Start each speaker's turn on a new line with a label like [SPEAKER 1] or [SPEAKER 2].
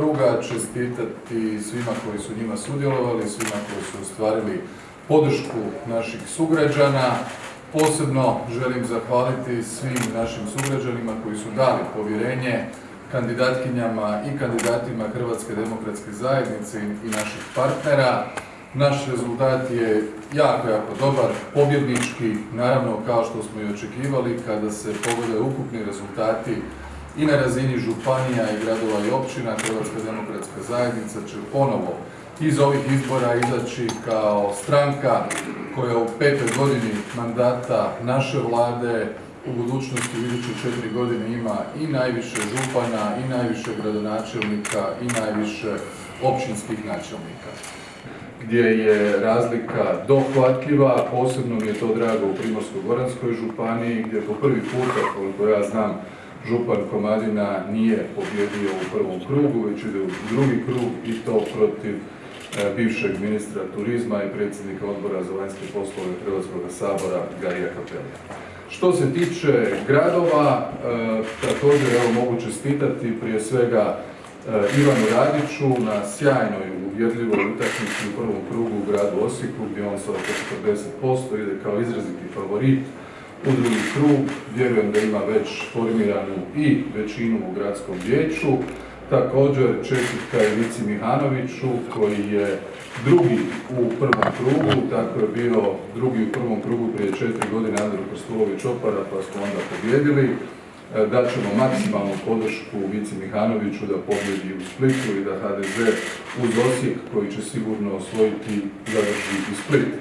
[SPEAKER 1] kruga, čestitati svima koji su njima sudjelovali, svima koji su ostvarili podršku naših sugrađana. Posebno želim zahvaliti svim našim sugrađanima koji su dali povjerenje kandidatkinjama i kandidatima Hrvatske demokratske zajednice i naših partnera. Naš rezultat je jako, jako dobar, pobjednički, naravno kao što smo i očekivali kada se pogledaju ukupni rezultati i na razini županija i gradova i općina Hrvatska demokratska zajednica će ponovo iz ovih izbora izaći kao stranka koja u petoj godini mandata naše vlade u budućnosti iduće četiri godine ima i najviše župana i najviše gradonačelnika i najviše općinskih načelnika gdje je razlika dohvatljiva, posebno mi je to drago u Primorsko-goranskoj županiji gdje po prvi puta, koliko ja znam, župan Komadina nije pobjedio u prvom krugu, već ide u drugi krug i to protiv e, bivšeg ministra turizma i predsjednika odbora za vanjske poslove Hrvatskog sabora Garija Kapelija. Što se tiče gradova, e, također evo mogu čestitati prije svega e, Ivanu Radiću na sjajnoj uvjerljivoj utakmici u prvom krugu u gradu Osijeku gdje on sa oko 40% ide kao izraziti favorit u drugi krug. Vjerujem da ima već formiranu i većinu u gradskom vijeću. Također čestitka Ivici Mihanoviću koji je drugi u prvom krugu, tako je bio drugi u prvom krugu prije četiri godine Andro Krstulović Opara pa smo onda pobjedili. E, Daćemo maksimalnu podršku Vici Mihanoviću da pobjedi u Splitu i da HDZ uz Osijek koji će sigurno osvojiti zadrži i Split.